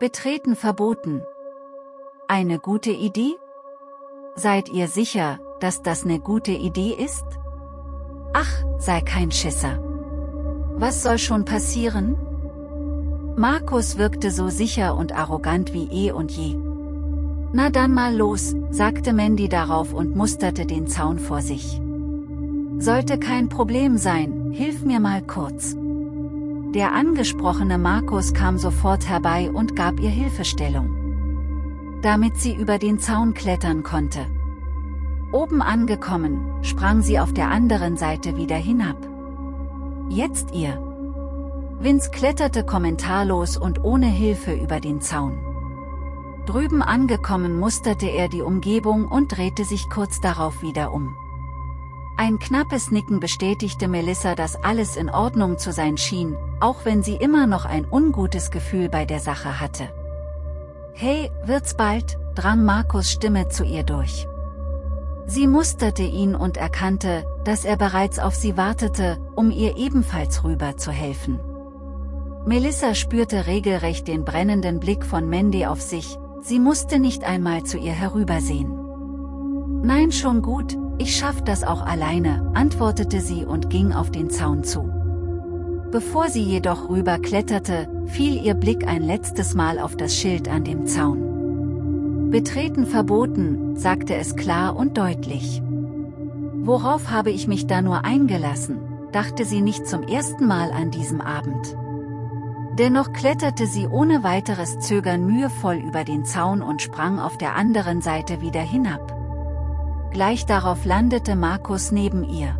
Betreten verboten. Eine gute Idee? Seid ihr sicher, dass das eine gute Idee ist? Ach, sei kein Schisser. Was soll schon passieren? Markus wirkte so sicher und arrogant wie eh und je. Na dann mal los, sagte Mandy darauf und musterte den Zaun vor sich. Sollte kein Problem sein, hilf mir mal kurz. Der angesprochene Markus kam sofort herbei und gab ihr Hilfestellung. Damit sie über den Zaun klettern konnte. Oben angekommen, sprang sie auf der anderen Seite wieder hinab. Jetzt ihr. Vince kletterte kommentarlos und ohne Hilfe über den Zaun. Drüben angekommen musterte er die Umgebung und drehte sich kurz darauf wieder um. Ein knappes Nicken bestätigte Melissa, dass alles in Ordnung zu sein schien, auch wenn sie immer noch ein ungutes Gefühl bei der Sache hatte. Hey, wird's bald, drang Markus Stimme zu ihr durch. Sie musterte ihn und erkannte, dass er bereits auf sie wartete, um ihr ebenfalls rüber zu helfen. Melissa spürte regelrecht den brennenden Blick von Mandy auf sich, sie musste nicht einmal zu ihr herübersehen. Nein schon gut, ich schaff das auch alleine, antwortete sie und ging auf den Zaun zu. Bevor sie jedoch rüberkletterte, fiel ihr Blick ein letztes Mal auf das Schild an dem Zaun. Betreten verboten, sagte es klar und deutlich. Worauf habe ich mich da nur eingelassen, dachte sie nicht zum ersten Mal an diesem Abend. Dennoch kletterte sie ohne weiteres Zögern mühevoll über den Zaun und sprang auf der anderen Seite wieder hinab. Gleich darauf landete Markus neben ihr.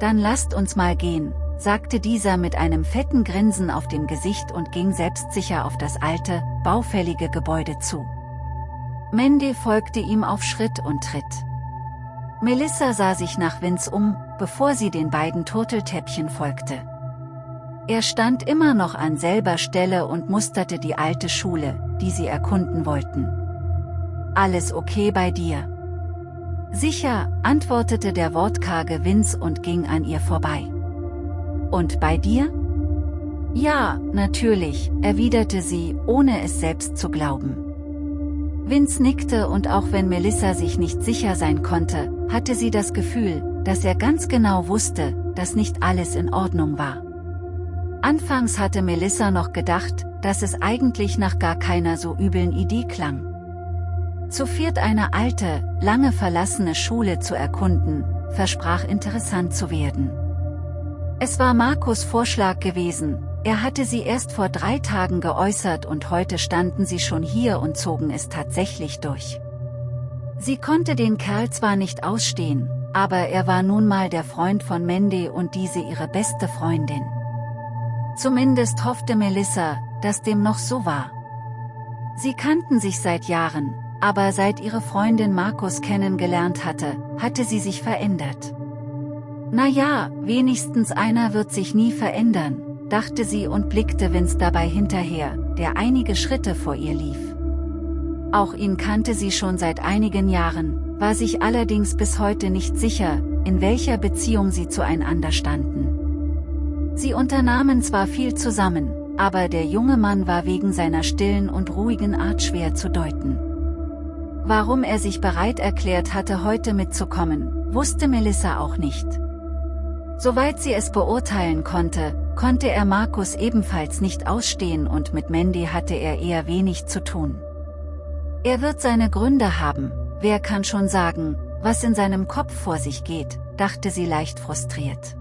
Dann lasst uns mal gehen, sagte dieser mit einem fetten Grinsen auf dem Gesicht und ging selbstsicher auf das alte, baufällige Gebäude zu. Mandy folgte ihm auf Schritt und Tritt. Melissa sah sich nach Vince um, bevor sie den beiden Turteltäppchen folgte. Er stand immer noch an selber Stelle und musterte die alte Schule, die sie erkunden wollten. Alles okay bei dir? Sicher, antwortete der wortkarge Vince und ging an ihr vorbei. Und bei dir? Ja, natürlich, erwiderte sie, ohne es selbst zu glauben. Vince nickte und auch wenn Melissa sich nicht sicher sein konnte, hatte sie das Gefühl, dass er ganz genau wusste, dass nicht alles in Ordnung war. Anfangs hatte Melissa noch gedacht, dass es eigentlich nach gar keiner so üblen Idee klang. Zu viert eine alte, lange verlassene Schule zu erkunden, versprach interessant zu werden. Es war Markus Vorschlag gewesen, er hatte sie erst vor drei Tagen geäußert und heute standen sie schon hier und zogen es tatsächlich durch. Sie konnte den Kerl zwar nicht ausstehen, aber er war nun mal der Freund von Mandy und diese ihre beste Freundin. Zumindest hoffte Melissa, dass dem noch so war. Sie kannten sich seit Jahren, aber seit ihre Freundin Markus kennengelernt hatte, hatte sie sich verändert. Na ja, wenigstens einer wird sich nie verändern, dachte sie und blickte Vince dabei hinterher, der einige Schritte vor ihr lief. Auch ihn kannte sie schon seit einigen Jahren, war sich allerdings bis heute nicht sicher, in welcher Beziehung sie zueinander standen. Sie unternahmen zwar viel zusammen, aber der junge Mann war wegen seiner stillen und ruhigen Art schwer zu deuten. Warum er sich bereit erklärt hatte heute mitzukommen, wusste Melissa auch nicht. Soweit sie es beurteilen konnte, konnte er Markus ebenfalls nicht ausstehen und mit Mandy hatte er eher wenig zu tun. Er wird seine Gründe haben, wer kann schon sagen, was in seinem Kopf vor sich geht, dachte sie leicht frustriert.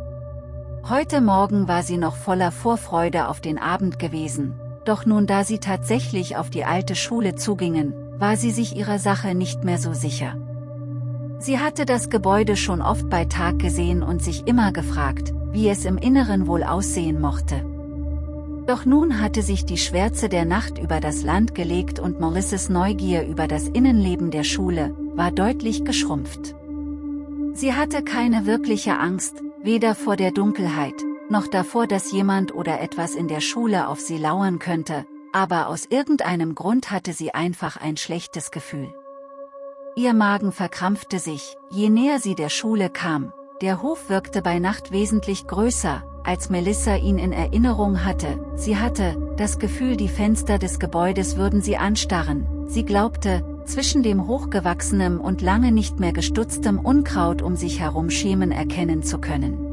Heute Morgen war sie noch voller Vorfreude auf den Abend gewesen, doch nun da sie tatsächlich auf die alte Schule zugingen, war sie sich ihrer Sache nicht mehr so sicher. Sie hatte das Gebäude schon oft bei Tag gesehen und sich immer gefragt, wie es im Inneren wohl aussehen mochte. Doch nun hatte sich die Schwärze der Nacht über das Land gelegt und Maurices Neugier über das Innenleben der Schule, war deutlich geschrumpft. Sie hatte keine wirkliche Angst, weder vor der Dunkelheit, noch davor, dass jemand oder etwas in der Schule auf sie lauern könnte, aber aus irgendeinem Grund hatte sie einfach ein schlechtes Gefühl. Ihr Magen verkrampfte sich, je näher sie der Schule kam, der Hof wirkte bei Nacht wesentlich größer, als Melissa ihn in Erinnerung hatte, sie hatte, das Gefühl die Fenster des Gebäudes würden sie anstarren, sie glaubte, zwischen dem hochgewachsenem und lange nicht mehr gestutztem Unkraut um sich herum Schemen erkennen zu können.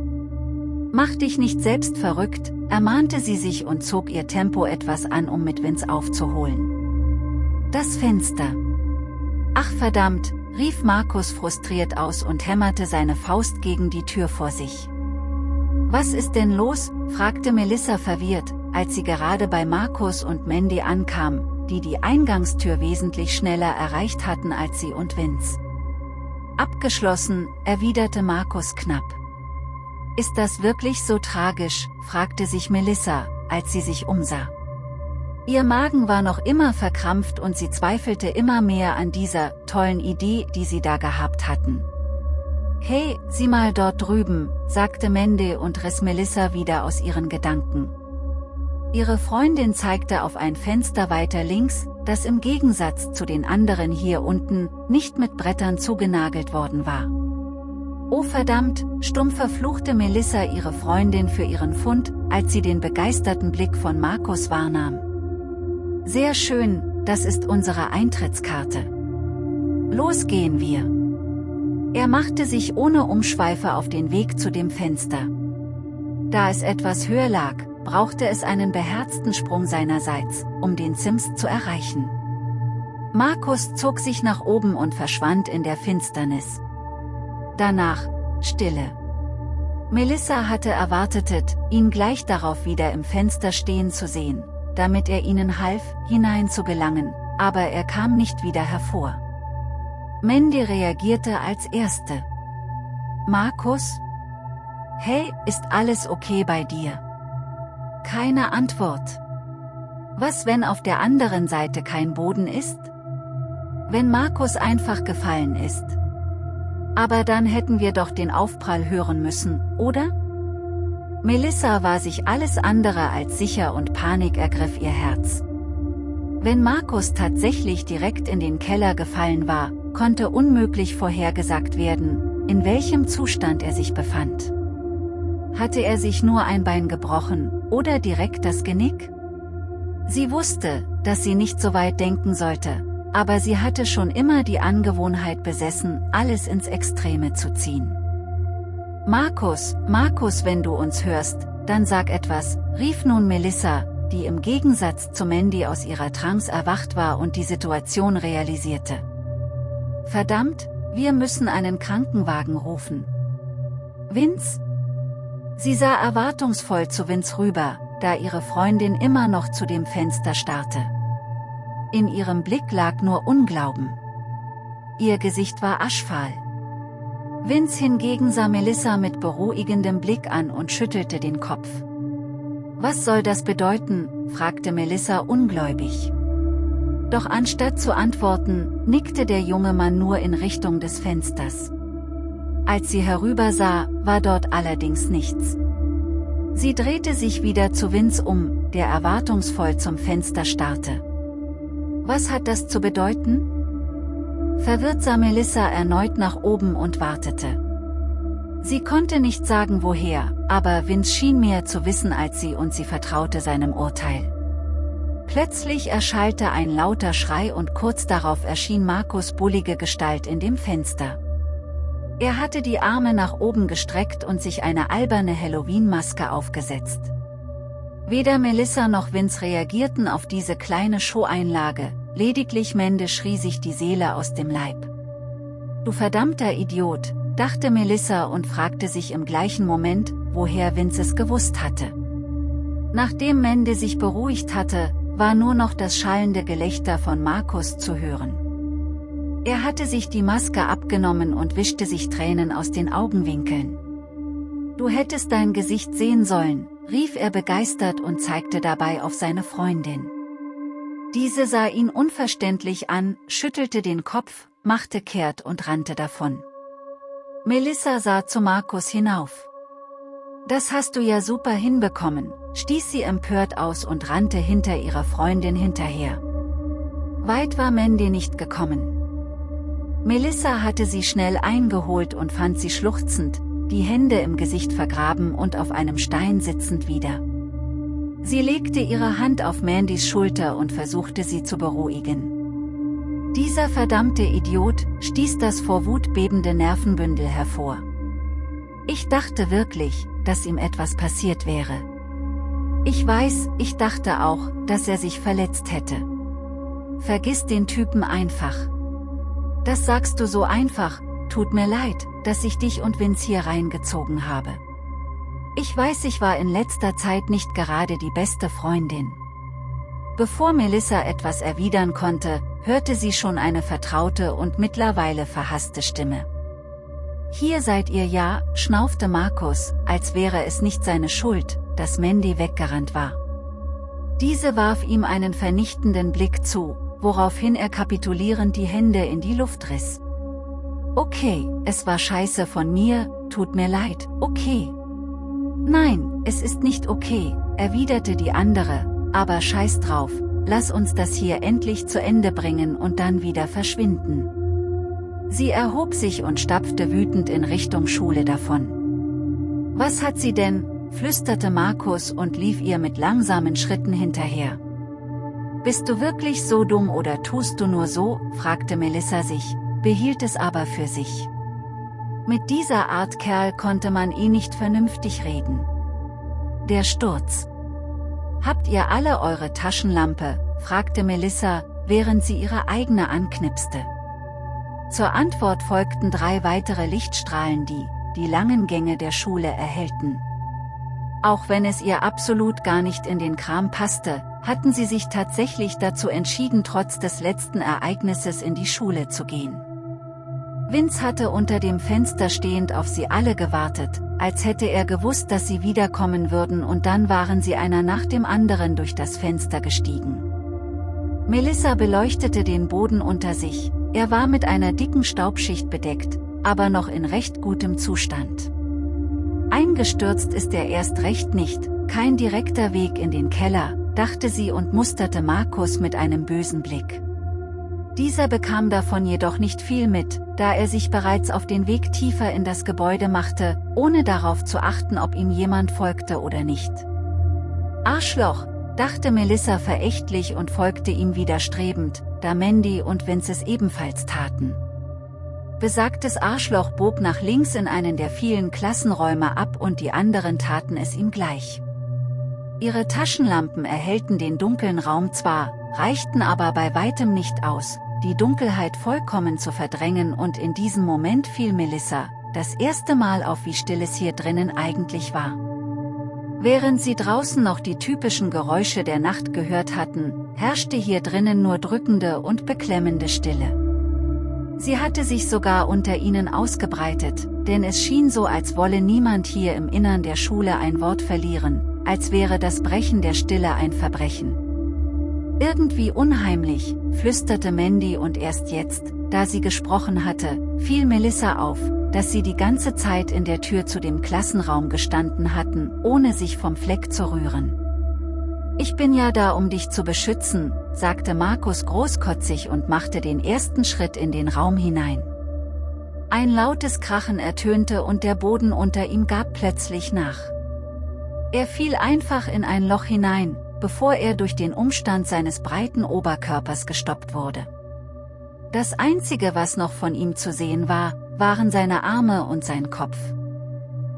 Mach dich nicht selbst verrückt, ermahnte sie sich und zog ihr Tempo etwas an um mit Vince aufzuholen. Das Fenster. Ach verdammt, rief Markus frustriert aus und hämmerte seine Faust gegen die Tür vor sich. Was ist denn los? fragte Melissa verwirrt, als sie gerade bei Markus und Mandy ankam, die die Eingangstür wesentlich schneller erreicht hatten als sie und Vince. Abgeschlossen, erwiderte Markus knapp. Ist das wirklich so tragisch, fragte sich Melissa, als sie sich umsah. Ihr Magen war noch immer verkrampft und sie zweifelte immer mehr an dieser tollen Idee, die sie da gehabt hatten. Hey, sieh mal dort drüben, sagte Mende und riss Melissa wieder aus ihren Gedanken. Ihre Freundin zeigte auf ein Fenster weiter links, das im Gegensatz zu den anderen hier unten, nicht mit Brettern zugenagelt worden war. Oh verdammt, stumm verfluchte Melissa ihre Freundin für ihren Fund, als sie den begeisterten Blick von Markus wahrnahm. Sehr schön, das ist unsere Eintrittskarte. Los gehen wir. Er machte sich ohne Umschweife auf den Weg zu dem Fenster. Da es etwas höher lag, brauchte es einen beherzten Sprung seinerseits, um den Sims zu erreichen. Markus zog sich nach oben und verschwand in der Finsternis. Danach, Stille. Melissa hatte erwartet, ihn gleich darauf wieder im Fenster stehen zu sehen, damit er ihnen half, hinein zu gelangen, aber er kam nicht wieder hervor. Mandy reagierte als Erste. Markus? Hey, ist alles okay bei dir? Keine Antwort. Was wenn auf der anderen Seite kein Boden ist? Wenn Markus einfach gefallen ist. Aber dann hätten wir doch den Aufprall hören müssen, oder? Melissa war sich alles andere als sicher und Panik ergriff ihr Herz. Wenn Markus tatsächlich direkt in den Keller gefallen war, konnte unmöglich vorhergesagt werden, in welchem Zustand er sich befand. Hatte er sich nur ein Bein gebrochen, oder direkt das Genick? Sie wusste, dass sie nicht so weit denken sollte, aber sie hatte schon immer die Angewohnheit besessen, alles ins Extreme zu ziehen. Markus, Markus wenn du uns hörst, dann sag etwas, rief nun Melissa, die im Gegensatz zu Mandy aus ihrer Trance erwacht war und die Situation realisierte. Verdammt, wir müssen einen Krankenwagen rufen. Vince? Sie sah erwartungsvoll zu Vince rüber, da ihre Freundin immer noch zu dem Fenster starrte. In ihrem Blick lag nur Unglauben. Ihr Gesicht war aschfahl. Vince hingegen sah Melissa mit beruhigendem Blick an und schüttelte den Kopf. Was soll das bedeuten, fragte Melissa ungläubig. Doch anstatt zu antworten, nickte der junge Mann nur in Richtung des Fensters. Als sie herübersah, war dort allerdings nichts. Sie drehte sich wieder zu Vince um, der erwartungsvoll zum Fenster starrte. Was hat das zu bedeuten? Verwirrt sah Melissa erneut nach oben und wartete. Sie konnte nicht sagen woher, aber Vince schien mehr zu wissen als sie und sie vertraute seinem Urteil. Plötzlich erschallte ein lauter Schrei und kurz darauf erschien Markus bullige Gestalt in dem Fenster. Er hatte die Arme nach oben gestreckt und sich eine alberne Halloween-Maske aufgesetzt. Weder Melissa noch Vince reagierten auf diese kleine Show-Einlage, lediglich Mende schrie sich die Seele aus dem Leib. Du verdammter Idiot, dachte Melissa und fragte sich im gleichen Moment, woher Vince es gewusst hatte. Nachdem Mende sich beruhigt hatte, war nur noch das schallende Gelächter von Markus zu hören. Er hatte sich die Maske abgenommen und wischte sich Tränen aus den Augenwinkeln. Du hättest dein Gesicht sehen sollen, rief er begeistert und zeigte dabei auf seine Freundin. Diese sah ihn unverständlich an, schüttelte den Kopf, machte kehrt und rannte davon. Melissa sah zu Markus hinauf. Das hast du ja super hinbekommen, stieß sie empört aus und rannte hinter ihrer Freundin hinterher. Weit war Mandy nicht gekommen. Melissa hatte sie schnell eingeholt und fand sie schluchzend, die Hände im Gesicht vergraben und auf einem Stein sitzend wieder. Sie legte ihre Hand auf Mandys Schulter und versuchte sie zu beruhigen. Dieser verdammte Idiot stieß das vor Wut bebende Nervenbündel hervor. Ich dachte wirklich, dass ihm etwas passiert wäre. Ich weiß, ich dachte auch, dass er sich verletzt hätte. Vergiss den Typen einfach. Das sagst du so einfach, tut mir leid, dass ich dich und Vince hier reingezogen habe. Ich weiß ich war in letzter Zeit nicht gerade die beste Freundin. Bevor Melissa etwas erwidern konnte, hörte sie schon eine vertraute und mittlerweile verhasste Stimme. Hier seid ihr ja, schnaufte Markus, als wäre es nicht seine Schuld, dass Mandy weggerannt war. Diese warf ihm einen vernichtenden Blick zu, woraufhin er kapitulierend die Hände in die Luft riss. Okay, es war scheiße von mir, tut mir leid, okay. Nein, es ist nicht okay, erwiderte die andere, aber scheiß drauf, lass uns das hier endlich zu Ende bringen und dann wieder verschwinden. Sie erhob sich und stapfte wütend in Richtung Schule davon. Was hat sie denn, flüsterte Markus und lief ihr mit langsamen Schritten hinterher. Bist du wirklich so dumm oder tust du nur so, fragte Melissa sich, behielt es aber für sich. Mit dieser Art Kerl konnte man eh nicht vernünftig reden. Der Sturz. Habt ihr alle eure Taschenlampe, fragte Melissa, während sie ihre eigene anknipste. Zur Antwort folgten drei weitere Lichtstrahlen die, die langen Gänge der Schule erhellten. Auch wenn es ihr absolut gar nicht in den Kram passte, hatten sie sich tatsächlich dazu entschieden trotz des letzten Ereignisses in die Schule zu gehen. Vince hatte unter dem Fenster stehend auf sie alle gewartet, als hätte er gewusst, dass sie wiederkommen würden und dann waren sie einer nach dem anderen durch das Fenster gestiegen. Melissa beleuchtete den Boden unter sich, er war mit einer dicken Staubschicht bedeckt, aber noch in recht gutem Zustand. Eingestürzt ist er erst recht nicht, kein direkter Weg in den Keller, dachte sie und musterte Markus mit einem bösen Blick. Dieser bekam davon jedoch nicht viel mit, da er sich bereits auf den Weg tiefer in das Gebäude machte, ohne darauf zu achten ob ihm jemand folgte oder nicht. Arschloch, dachte Melissa verächtlich und folgte ihm widerstrebend, da Mandy und Vince es ebenfalls taten. Besagtes Arschloch bog nach links in einen der vielen Klassenräume ab und die anderen taten es ihm gleich. Ihre Taschenlampen erhellten den dunklen Raum zwar, reichten aber bei weitem nicht aus, die Dunkelheit vollkommen zu verdrängen und in diesem Moment fiel Melissa, das erste Mal auf wie still es hier drinnen eigentlich war. Während sie draußen noch die typischen Geräusche der Nacht gehört hatten, herrschte hier drinnen nur drückende und beklemmende Stille. Sie hatte sich sogar unter ihnen ausgebreitet, denn es schien so als wolle niemand hier im Innern der Schule ein Wort verlieren, als wäre das Brechen der Stille ein Verbrechen. Irgendwie unheimlich, flüsterte Mandy und erst jetzt, da sie gesprochen hatte, fiel Melissa auf, dass sie die ganze Zeit in der Tür zu dem Klassenraum gestanden hatten, ohne sich vom Fleck zu rühren. Ich bin ja da um dich zu beschützen, sagte Markus großkotzig und machte den ersten Schritt in den Raum hinein. Ein lautes Krachen ertönte und der Boden unter ihm gab plötzlich nach. Er fiel einfach in ein Loch hinein, bevor er durch den Umstand seines breiten Oberkörpers gestoppt wurde. Das einzige was noch von ihm zu sehen war, waren seine Arme und sein Kopf.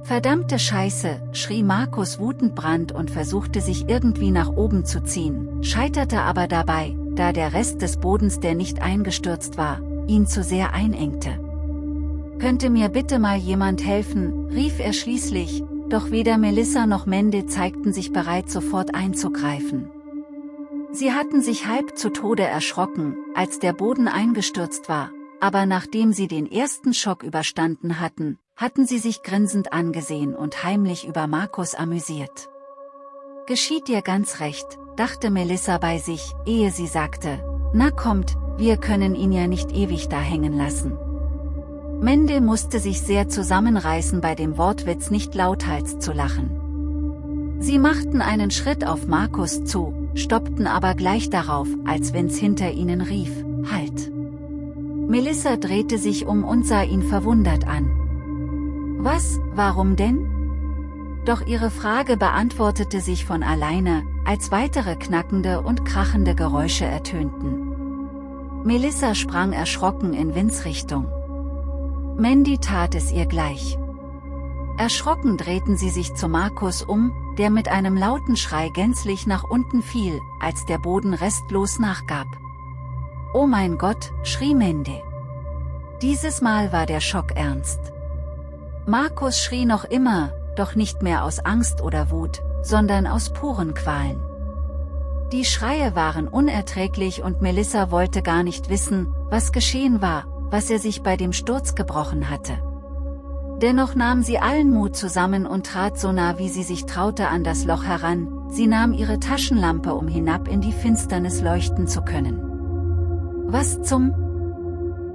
Verdammte Scheiße, schrie Markus wutend und versuchte sich irgendwie nach oben zu ziehen, scheiterte aber dabei, da der Rest des Bodens, der nicht eingestürzt war, ihn zu sehr einengte. Könnte mir bitte mal jemand helfen, rief er schließlich, doch weder Melissa noch Mende zeigten sich bereit sofort einzugreifen. Sie hatten sich halb zu Tode erschrocken, als der Boden eingestürzt war, aber nachdem sie den ersten Schock überstanden hatten, hatten sie sich grinsend angesehen und heimlich über Markus amüsiert. Geschieht dir ganz recht, dachte Melissa bei sich, ehe sie sagte, na kommt, wir können ihn ja nicht ewig da hängen lassen. Mende musste sich sehr zusammenreißen bei dem Wortwitz nicht lauthals zu lachen. Sie machten einen Schritt auf Markus zu, stoppten aber gleich darauf, als Vince hinter ihnen rief, Halt! Melissa drehte sich um und sah ihn verwundert an. Was, warum denn? Doch ihre Frage beantwortete sich von alleine, als weitere knackende und krachende Geräusche ertönten. Melissa sprang erschrocken in Vins Richtung. Mandy tat es ihr gleich. Erschrocken drehten sie sich zu Markus um, der mit einem lauten Schrei gänzlich nach unten fiel, als der Boden restlos nachgab. Oh mein Gott, schrie Mandy. Dieses Mal war der Schock ernst. Markus schrie noch immer, doch nicht mehr aus Angst oder Wut, sondern aus puren Qualen. Die Schreie waren unerträglich und Melissa wollte gar nicht wissen, was geschehen war, was er sich bei dem Sturz gebrochen hatte. Dennoch nahm sie allen Mut zusammen und trat so nah wie sie sich traute an das Loch heran, sie nahm ihre Taschenlampe um hinab in die Finsternis leuchten zu können. Was zum?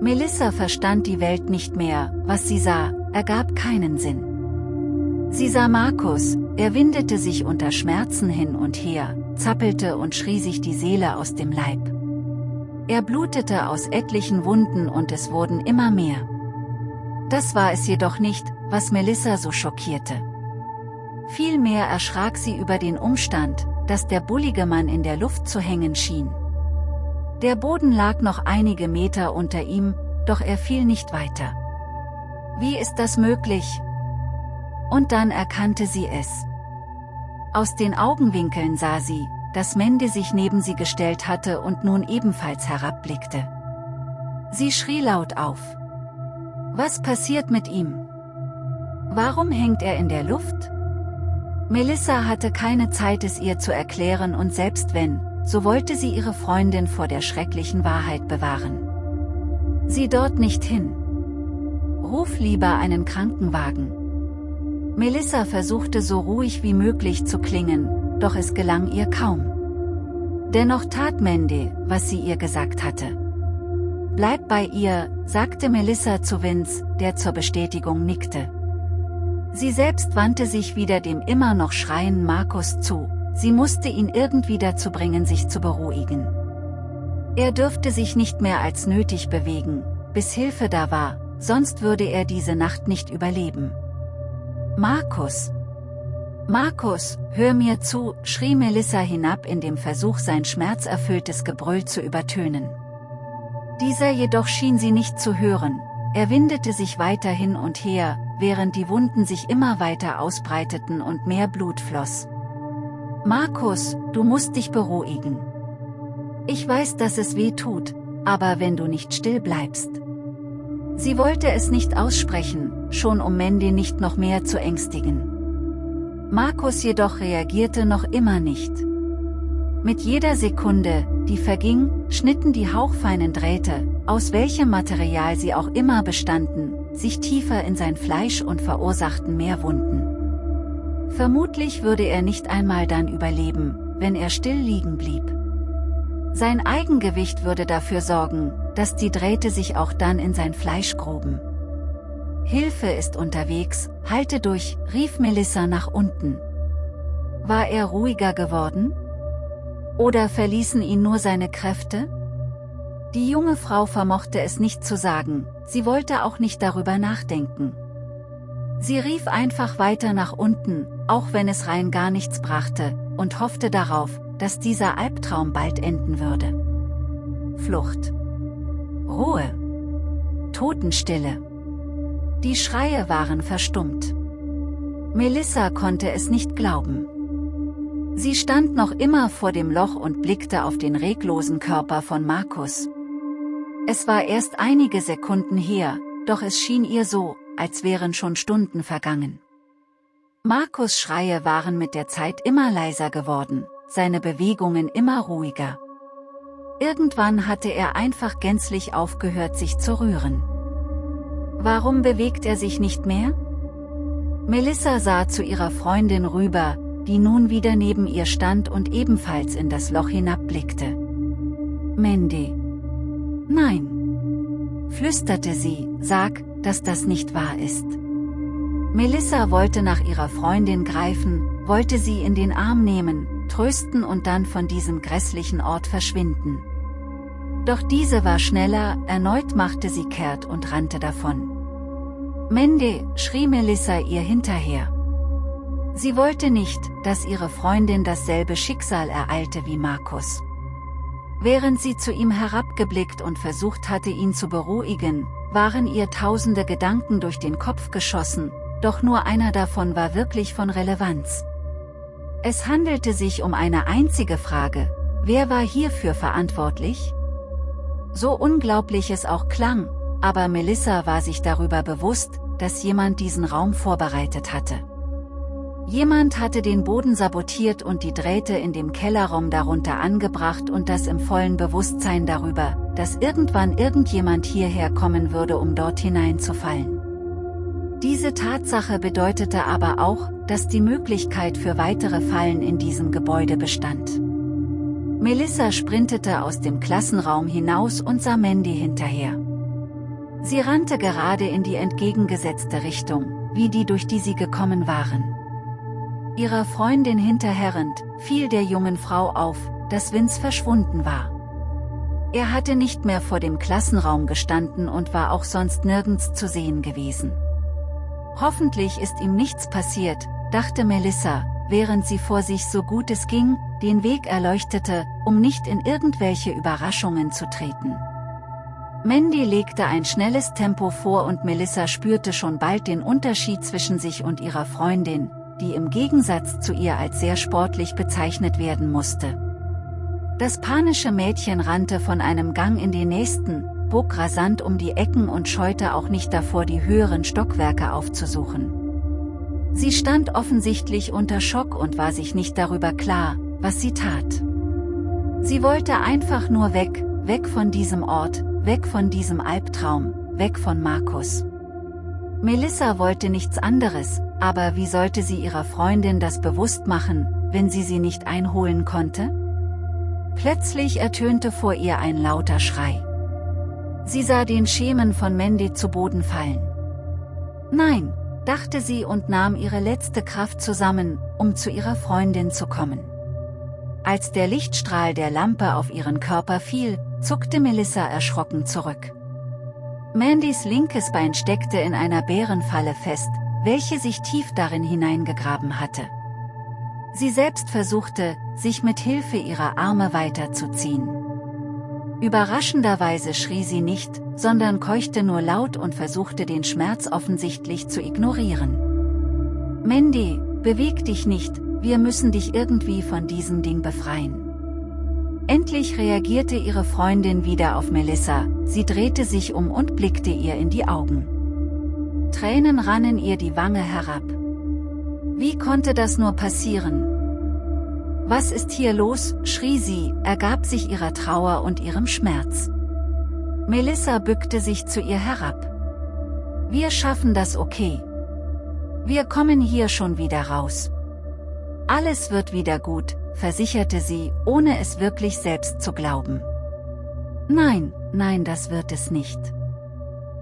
Melissa verstand die Welt nicht mehr, was sie sah, ergab keinen Sinn. Sie sah Markus, er windete sich unter Schmerzen hin und her, zappelte und schrie sich die Seele aus dem Leib. Er blutete aus etlichen Wunden und es wurden immer mehr. Das war es jedoch nicht, was Melissa so schockierte. Vielmehr erschrak sie über den Umstand, dass der bullige Mann in der Luft zu hängen schien. Der Boden lag noch einige Meter unter ihm, doch er fiel nicht weiter. Wie ist das möglich? Und dann erkannte sie es. Aus den Augenwinkeln sah sie, dass Mende sich neben sie gestellt hatte und nun ebenfalls herabblickte. Sie schrie laut auf. Was passiert mit ihm? Warum hängt er in der Luft? Melissa hatte keine Zeit es ihr zu erklären und selbst wenn, so wollte sie ihre Freundin vor der schrecklichen Wahrheit bewahren. Sieh dort nicht hin. Ruf lieber einen Krankenwagen. Melissa versuchte so ruhig wie möglich zu klingen, doch es gelang ihr kaum. Dennoch tat Mandy, was sie ihr gesagt hatte. Bleib bei ihr, sagte Melissa zu Vince, der zur Bestätigung nickte. Sie selbst wandte sich wieder dem immer noch schreienden Markus zu, sie musste ihn irgendwie dazu bringen sich zu beruhigen. Er dürfte sich nicht mehr als nötig bewegen, bis Hilfe da war, sonst würde er diese Nacht nicht überleben. Markus! Markus, hör mir zu, schrie Melissa hinab in dem Versuch sein schmerzerfülltes Gebrüll zu übertönen. Dieser jedoch schien sie nicht zu hören, er windete sich weiter hin und her, während die Wunden sich immer weiter ausbreiteten und mehr Blut floss. Markus, du musst dich beruhigen. Ich weiß, dass es weh tut, aber wenn du nicht still bleibst, Sie wollte es nicht aussprechen, schon um Mandy nicht noch mehr zu ängstigen. Markus jedoch reagierte noch immer nicht. Mit jeder Sekunde, die verging, schnitten die hauchfeinen Drähte, aus welchem Material sie auch immer bestanden, sich tiefer in sein Fleisch und verursachten mehr Wunden. Vermutlich würde er nicht einmal dann überleben, wenn er still liegen blieb. Sein Eigengewicht würde dafür sorgen, dass die Drähte sich auch dann in sein Fleisch gruben. Hilfe ist unterwegs, halte durch, rief Melissa nach unten. War er ruhiger geworden? Oder verließen ihn nur seine Kräfte? Die junge Frau vermochte es nicht zu sagen, sie wollte auch nicht darüber nachdenken. Sie rief einfach weiter nach unten, auch wenn es rein gar nichts brachte, und hoffte darauf, dass dieser Albtraum bald enden würde. Flucht. Ruhe. Totenstille. Die Schreie waren verstummt. Melissa konnte es nicht glauben. Sie stand noch immer vor dem Loch und blickte auf den reglosen Körper von Markus. Es war erst einige Sekunden her, doch es schien ihr so, als wären schon Stunden vergangen. Markus Schreie waren mit der Zeit immer leiser geworden, seine Bewegungen immer ruhiger. Irgendwann hatte er einfach gänzlich aufgehört sich zu rühren. Warum bewegt er sich nicht mehr? Melissa sah zu ihrer Freundin rüber, die nun wieder neben ihr stand und ebenfalls in das Loch hinabblickte. Mandy. Nein. Flüsterte sie, sag, dass das nicht wahr ist. Melissa wollte nach ihrer Freundin greifen, wollte sie in den Arm nehmen, trösten und dann von diesem grässlichen Ort verschwinden. Doch diese war schneller, erneut machte sie kehrt und rannte davon. Mende, schrie Melissa ihr hinterher. Sie wollte nicht, dass ihre Freundin dasselbe Schicksal ereilte wie Markus. Während sie zu ihm herabgeblickt und versucht hatte ihn zu beruhigen, waren ihr tausende Gedanken durch den Kopf geschossen, doch nur einer davon war wirklich von Relevanz. Es handelte sich um eine einzige Frage, wer war hierfür verantwortlich? So unglaublich es auch klang, aber Melissa war sich darüber bewusst, dass jemand diesen Raum vorbereitet hatte. Jemand hatte den Boden sabotiert und die Drähte in dem Kellerraum darunter angebracht und das im vollen Bewusstsein darüber, dass irgendwann irgendjemand hierher kommen würde um dort hineinzufallen. Diese Tatsache bedeutete aber auch, dass die Möglichkeit für weitere Fallen in diesem Gebäude bestand. Melissa sprintete aus dem Klassenraum hinaus und sah Mandy hinterher. Sie rannte gerade in die entgegengesetzte Richtung, wie die durch die sie gekommen waren. Ihrer Freundin hinterherrend, fiel der jungen Frau auf, dass Vince verschwunden war. Er hatte nicht mehr vor dem Klassenraum gestanden und war auch sonst nirgends zu sehen gewesen. Hoffentlich ist ihm nichts passiert, dachte Melissa, während sie vor sich so gut es ging, den Weg erleuchtete, um nicht in irgendwelche Überraschungen zu treten. Mandy legte ein schnelles Tempo vor und Melissa spürte schon bald den Unterschied zwischen sich und ihrer Freundin, die im Gegensatz zu ihr als sehr sportlich bezeichnet werden musste. Das panische Mädchen rannte von einem Gang in den nächsten, bog rasant um die Ecken und scheute auch nicht davor die höheren Stockwerke aufzusuchen. Sie stand offensichtlich unter Schock und war sich nicht darüber klar, was sie tat. Sie wollte einfach nur weg, weg von diesem Ort, weg von diesem Albtraum, weg von Markus. Melissa wollte nichts anderes, aber wie sollte sie ihrer Freundin das bewusst machen, wenn sie sie nicht einholen konnte? Plötzlich ertönte vor ihr ein lauter Schrei. Sie sah den Schemen von Mandy zu Boden fallen. Nein, dachte sie und nahm ihre letzte Kraft zusammen, um zu ihrer Freundin zu kommen. Als der Lichtstrahl der Lampe auf ihren Körper fiel, zuckte Melissa erschrocken zurück. Mandys linkes Bein steckte in einer Bärenfalle fest, welche sich tief darin hineingegraben hatte. Sie selbst versuchte, sich mit Hilfe ihrer Arme weiterzuziehen. Überraschenderweise schrie sie nicht, sondern keuchte nur laut und versuchte den Schmerz offensichtlich zu ignorieren. Mandy, beweg dich nicht, wir müssen dich irgendwie von diesem Ding befreien. Endlich reagierte ihre Freundin wieder auf Melissa, sie drehte sich um und blickte ihr in die Augen. Tränen rannen ihr die Wange herab. Wie konnte das nur passieren? Was ist hier los, schrie sie, ergab sich ihrer Trauer und ihrem Schmerz. Melissa bückte sich zu ihr herab. Wir schaffen das okay. Wir kommen hier schon wieder raus. Alles wird wieder gut, versicherte sie, ohne es wirklich selbst zu glauben. Nein, nein das wird es nicht.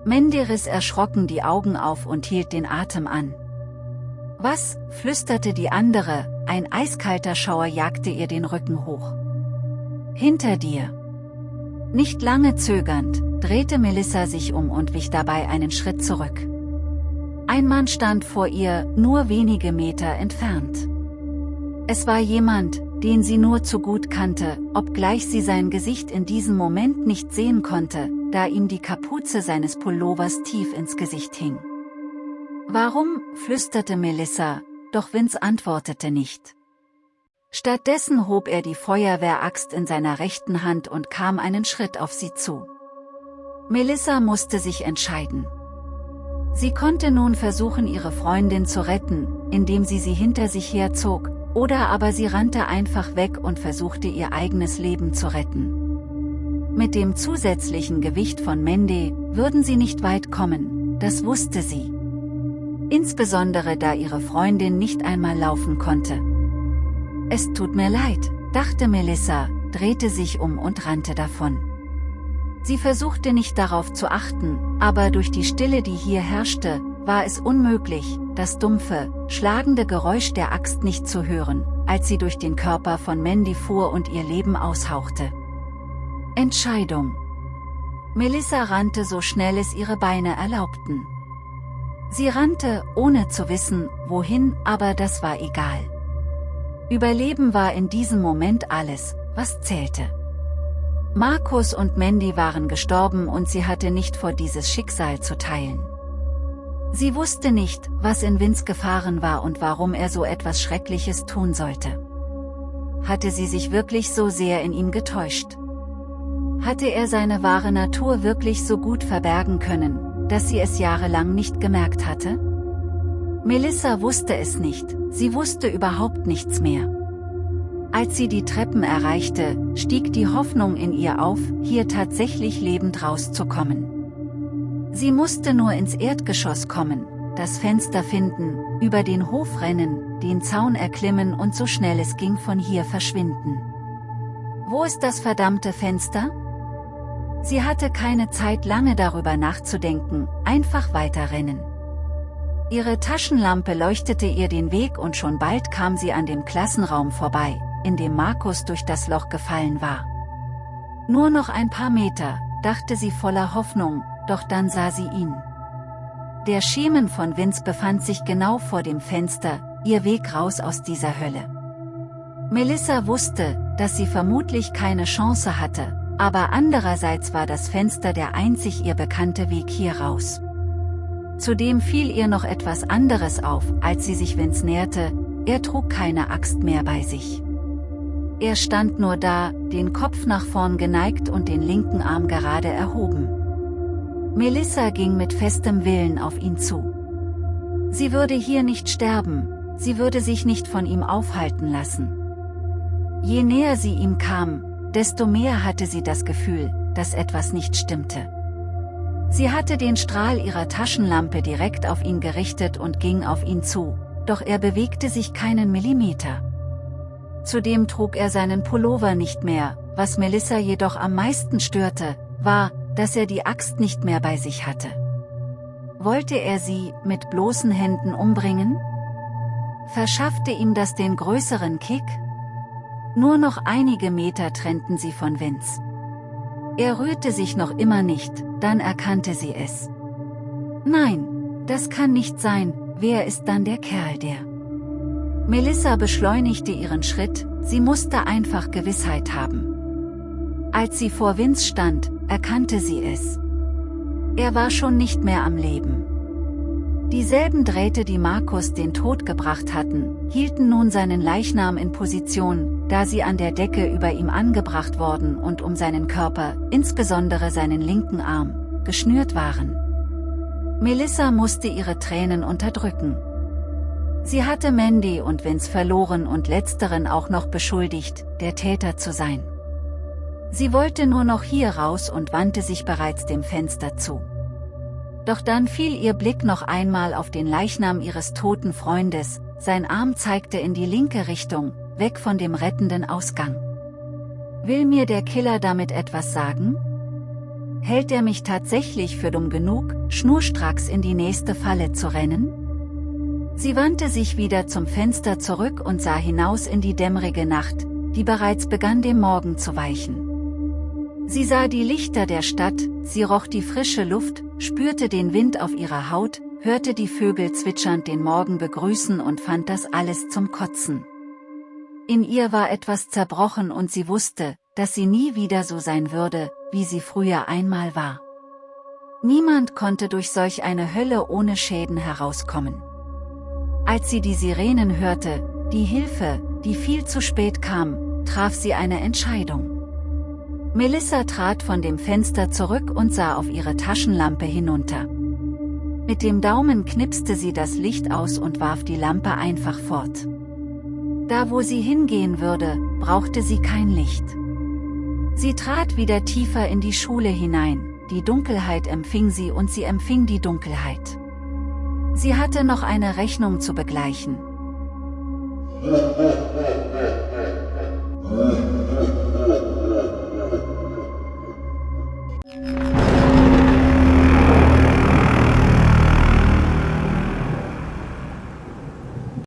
Mandy riss erschrocken die Augen auf und hielt den Atem an. Was, flüsterte die andere, ein eiskalter Schauer jagte ihr den Rücken hoch. Hinter dir. Nicht lange zögernd, drehte Melissa sich um und wich dabei einen Schritt zurück. Ein Mann stand vor ihr, nur wenige Meter entfernt. Es war jemand, den sie nur zu gut kannte, obgleich sie sein Gesicht in diesem Moment nicht sehen konnte, da ihm die Kapuze seines Pullovers tief ins Gesicht hing. Warum, flüsterte Melissa, doch Vince antwortete nicht. Stattdessen hob er die Feuerwehraxt in seiner rechten Hand und kam einen Schritt auf sie zu. Melissa musste sich entscheiden. Sie konnte nun versuchen ihre Freundin zu retten, indem sie sie hinter sich herzog, oder aber sie rannte einfach weg und versuchte ihr eigenes Leben zu retten. Mit dem zusätzlichen Gewicht von Mandy würden sie nicht weit kommen, das wusste sie insbesondere da ihre Freundin nicht einmal laufen konnte. Es tut mir leid, dachte Melissa, drehte sich um und rannte davon. Sie versuchte nicht darauf zu achten, aber durch die Stille die hier herrschte, war es unmöglich, das dumpfe, schlagende Geräusch der Axt nicht zu hören, als sie durch den Körper von Mandy fuhr und ihr Leben aushauchte. Entscheidung Melissa rannte so schnell es ihre Beine erlaubten. Sie rannte, ohne zu wissen, wohin, aber das war egal. Überleben war in diesem Moment alles, was zählte. Markus und Mandy waren gestorben und sie hatte nicht vor dieses Schicksal zu teilen. Sie wusste nicht, was in Vince gefahren war und warum er so etwas Schreckliches tun sollte. Hatte sie sich wirklich so sehr in ihm getäuscht? Hatte er seine wahre Natur wirklich so gut verbergen können, dass sie es jahrelang nicht gemerkt hatte? Melissa wusste es nicht, sie wusste überhaupt nichts mehr. Als sie die Treppen erreichte, stieg die Hoffnung in ihr auf, hier tatsächlich lebend rauszukommen. Sie musste nur ins Erdgeschoss kommen, das Fenster finden, über den Hof rennen, den Zaun erklimmen und so schnell es ging von hier verschwinden. Wo ist das verdammte Fenster? Sie hatte keine Zeit lange darüber nachzudenken, einfach weiterrennen. Ihre Taschenlampe leuchtete ihr den Weg und schon bald kam sie an dem Klassenraum vorbei, in dem Markus durch das Loch gefallen war. Nur noch ein paar Meter, dachte sie voller Hoffnung, doch dann sah sie ihn. Der Schemen von Vince befand sich genau vor dem Fenster, ihr Weg raus aus dieser Hölle. Melissa wusste, dass sie vermutlich keine Chance hatte, aber andererseits war das Fenster der einzig ihr bekannte Weg hier raus. Zudem fiel ihr noch etwas anderes auf, als sie sich Vince näherte, er trug keine Axt mehr bei sich. Er stand nur da, den Kopf nach vorn geneigt und den linken Arm gerade erhoben. Melissa ging mit festem Willen auf ihn zu. Sie würde hier nicht sterben, sie würde sich nicht von ihm aufhalten lassen. Je näher sie ihm kam, desto mehr hatte sie das Gefühl, dass etwas nicht stimmte. Sie hatte den Strahl ihrer Taschenlampe direkt auf ihn gerichtet und ging auf ihn zu, doch er bewegte sich keinen Millimeter. Zudem trug er seinen Pullover nicht mehr, was Melissa jedoch am meisten störte, war, dass er die Axt nicht mehr bei sich hatte. Wollte er sie mit bloßen Händen umbringen? Verschaffte ihm das den größeren Kick? Nur noch einige Meter trennten sie von Vince. Er rührte sich noch immer nicht, dann erkannte sie es. Nein, das kann nicht sein, wer ist dann der Kerl der? Melissa beschleunigte ihren Schritt, sie musste einfach Gewissheit haben. Als sie vor Vince stand, erkannte sie es. Er war schon nicht mehr am Leben. Dieselben Drähte die Markus den Tod gebracht hatten, hielten nun seinen Leichnam in Position, da sie an der Decke über ihm angebracht worden und um seinen Körper, insbesondere seinen linken Arm, geschnürt waren. Melissa musste ihre Tränen unterdrücken. Sie hatte Mandy und Vince verloren und letzteren auch noch beschuldigt, der Täter zu sein. Sie wollte nur noch hier raus und wandte sich bereits dem Fenster zu. Doch dann fiel ihr Blick noch einmal auf den Leichnam ihres toten Freundes, sein Arm zeigte in die linke Richtung, weg von dem rettenden Ausgang. Will mir der Killer damit etwas sagen? Hält er mich tatsächlich für dumm genug, schnurstracks in die nächste Falle zu rennen? Sie wandte sich wieder zum Fenster zurück und sah hinaus in die dämmerige Nacht, die bereits begann dem Morgen zu weichen. Sie sah die Lichter der Stadt, sie roch die frische Luft, spürte den Wind auf ihrer Haut, hörte die Vögel zwitschernd den Morgen begrüßen und fand das alles zum Kotzen. In ihr war etwas zerbrochen und sie wusste, dass sie nie wieder so sein würde, wie sie früher einmal war. Niemand konnte durch solch eine Hölle ohne Schäden herauskommen. Als sie die Sirenen hörte, die Hilfe, die viel zu spät kam, traf sie eine Entscheidung. Melissa trat von dem Fenster zurück und sah auf ihre Taschenlampe hinunter. Mit dem Daumen knipste sie das Licht aus und warf die Lampe einfach fort. Da wo sie hingehen würde, brauchte sie kein Licht. Sie trat wieder tiefer in die Schule hinein, die Dunkelheit empfing sie und sie empfing die Dunkelheit. Sie hatte noch eine Rechnung zu begleichen.